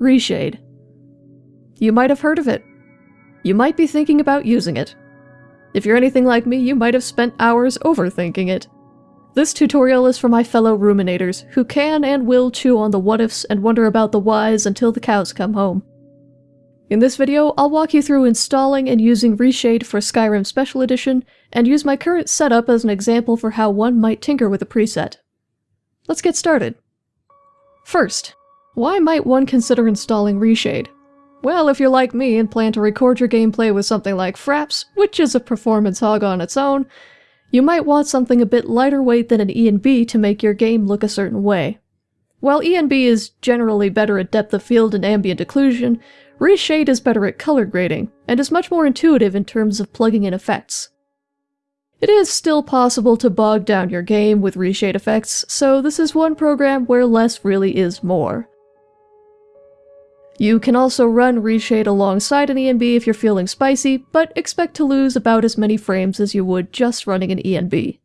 Reshade. You might have heard of it. You might be thinking about using it. If you're anything like me, you might have spent hours overthinking it. This tutorial is for my fellow ruminators, who can and will chew on the what-ifs and wonder about the whys until the cows come home. In this video, I'll walk you through installing and using Reshade for Skyrim Special Edition, and use my current setup as an example for how one might tinker with a preset. Let's get started. First, why might one consider installing Reshade? Well, if you're like me and plan to record your gameplay with something like Fraps, which is a performance hog on its own, you might want something a bit lighter weight than an ENB to make your game look a certain way. While ENB is generally better at depth of field and ambient occlusion, Reshade is better at color grading, and is much more intuitive in terms of plugging in effects. It is still possible to bog down your game with reshade effects, so this is one program where less really is more. You can also run Reshade alongside an ENB if you're feeling spicy, but expect to lose about as many frames as you would just running an ENB.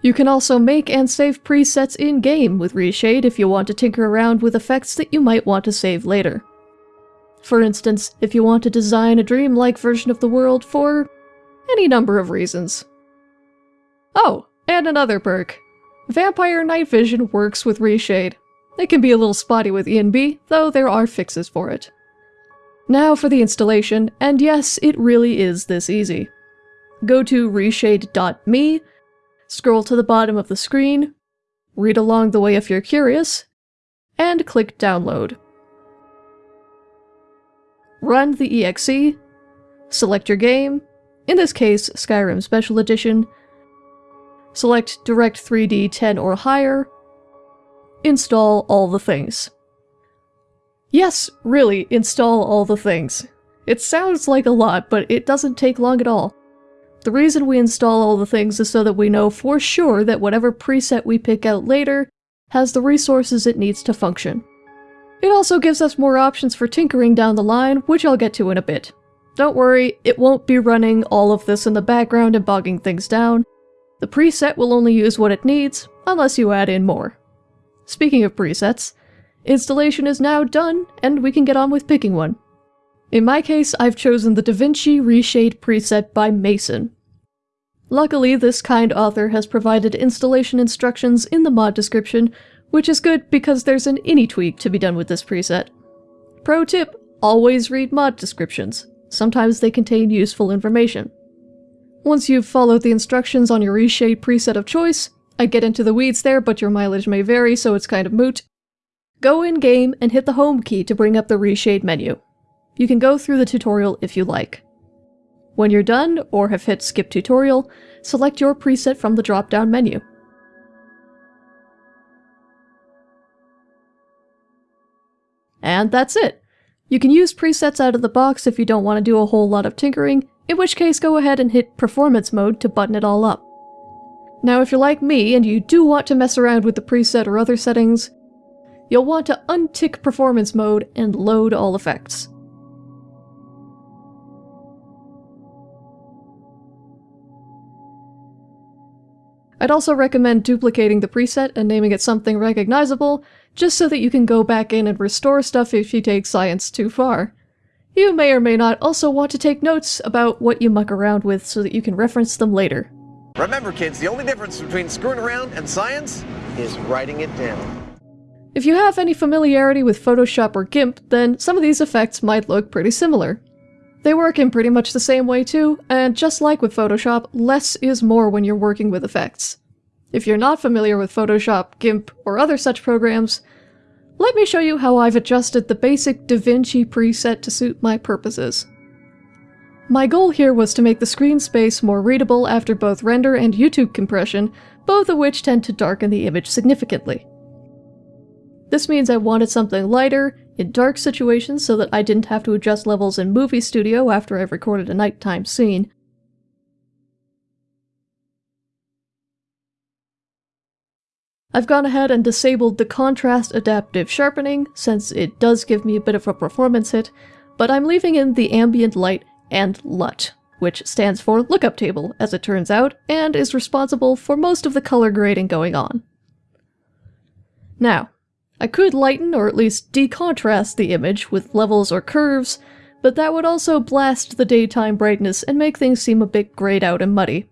You can also make and save presets in-game with Reshade if you want to tinker around with effects that you might want to save later. For instance, if you want to design a dreamlike version of the world for any number of reasons. Oh, and another perk. Vampire Night Vision works with Reshade. It can be a little spotty with ENB, though there are fixes for it. Now for the installation, and yes, it really is this easy. Go to reshade.me, scroll to the bottom of the screen, read along the way if you're curious, and click download. Run the exe, select your game, in this case Skyrim Special Edition, select Direct 3D 10 or higher, install all the things. Yes, really, install all the things. It sounds like a lot, but it doesn't take long at all. The reason we install all the things is so that we know for sure that whatever preset we pick out later has the resources it needs to function. It also gives us more options for tinkering down the line, which I'll get to in a bit. Don't worry, it won't be running all of this in the background and bogging things down. The preset will only use what it needs, unless you add in more. Speaking of presets, installation is now done, and we can get on with picking one. In my case, I've chosen the DaVinci Reshade preset by Mason. Luckily, this kind author has provided installation instructions in the mod description, which is good because there's an any tweak to be done with this preset. Pro tip, always read mod descriptions. Sometimes they contain useful information. Once you've followed the instructions on your reshade preset of choice, I get into the weeds there, but your mileage may vary, so it's kind of moot. Go in-game and hit the home key to bring up the reshade menu. You can go through the tutorial if you like. When you're done, or have hit skip tutorial, select your preset from the drop-down menu. And that's it! You can use presets out of the box if you don't want to do a whole lot of tinkering, in which case go ahead and hit performance mode to button it all up. Now if you're like me and you do want to mess around with the preset or other settings, you'll want to untick performance mode and load all effects. I'd also recommend duplicating the preset and naming it something recognizable, just so that you can go back in and restore stuff if you take science too far. You may or may not also want to take notes about what you muck around with so that you can reference them later. Remember kids, the only difference between screwing around and science is writing it down. If you have any familiarity with Photoshop or GIMP, then some of these effects might look pretty similar. They work in pretty much the same way too, and just like with Photoshop, less is more when you're working with effects. If you're not familiar with Photoshop, GIMP, or other such programs, let me show you how I've adjusted the basic DaVinci preset to suit my purposes. My goal here was to make the screen space more readable after both render and YouTube compression, both of which tend to darken the image significantly. This means I wanted something lighter, in dark situations so that I didn't have to adjust levels in Movie Studio after I've recorded a nighttime scene. I've gone ahead and disabled the Contrast Adaptive Sharpening, since it does give me a bit of a performance hit, but I'm leaving in the Ambient Light and LUT, which stands for lookup table, as it turns out, and is responsible for most of the color grading going on. Now, I could lighten or at least decontrast the image with levels or curves, but that would also blast the daytime brightness and make things seem a bit grayed out and muddy.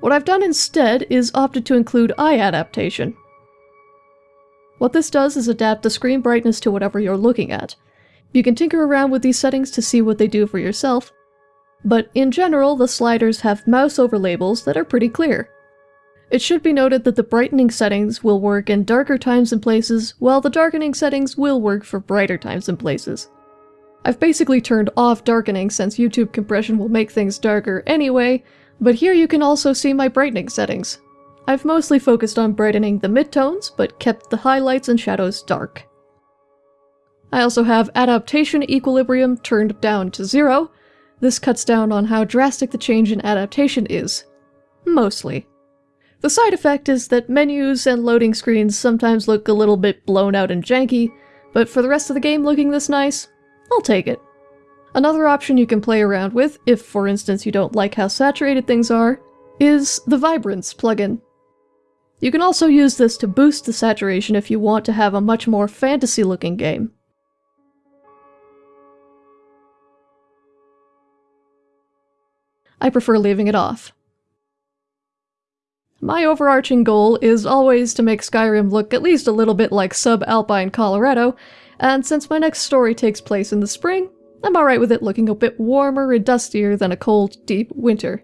What I've done instead is opted to include eye adaptation. What this does is adapt the screen brightness to whatever you're looking at. You can tinker around with these settings to see what they do for yourself, but in general the sliders have mouse over labels that are pretty clear. It should be noted that the brightening settings will work in darker times and places, while the darkening settings will work for brighter times and places. I've basically turned off darkening since YouTube compression will make things darker anyway, but here you can also see my brightening settings. I've mostly focused on brightening the midtones, but kept the highlights and shadows dark. I also have adaptation equilibrium turned down to zero. This cuts down on how drastic the change in adaptation is. Mostly. The side effect is that menus and loading screens sometimes look a little bit blown out and janky, but for the rest of the game looking this nice, I'll take it. Another option you can play around with, if for instance you don't like how saturated things are, is the Vibrance plugin. You can also use this to boost the saturation if you want to have a much more fantasy-looking game. I prefer leaving it off. My overarching goal is always to make Skyrim look at least a little bit like subalpine Colorado, and since my next story takes place in the spring, I'm alright with it looking a bit warmer and dustier than a cold, deep winter.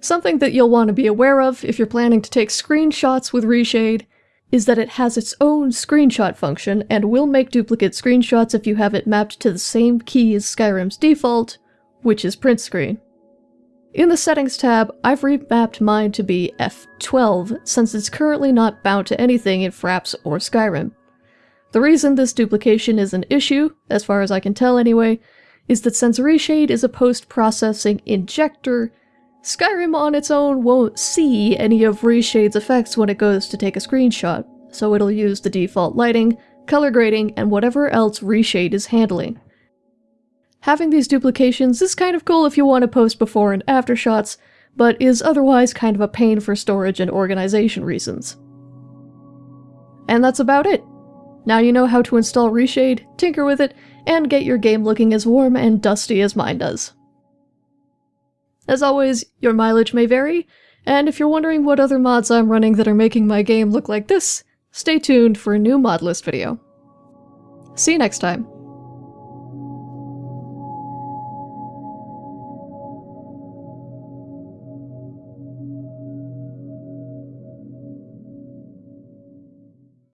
Something that you'll want to be aware of if you're planning to take screenshots with Reshade is that it has its own screenshot function and will make duplicate screenshots if you have it mapped to the same key as Skyrim's default, which is print screen. In the Settings tab, I've remapped mine to be F12 since it's currently not bound to anything in Fraps or Skyrim. The reason this duplication is an issue, as far as I can tell anyway, is that since Reshade is a post-processing injector, Skyrim on its own won't see any of Reshade's effects when it goes to take a screenshot, so it'll use the default lighting, color grading, and whatever else Reshade is handling. Having these duplications is kind of cool if you want to post before and after shots, but is otherwise kind of a pain for storage and organization reasons. And that's about it. Now you know how to install Reshade, tinker with it, and get your game looking as warm and dusty as mine does. As always, your mileage may vary, and if you're wondering what other mods I'm running that are making my game look like this, stay tuned for a new mod list video. See you next time.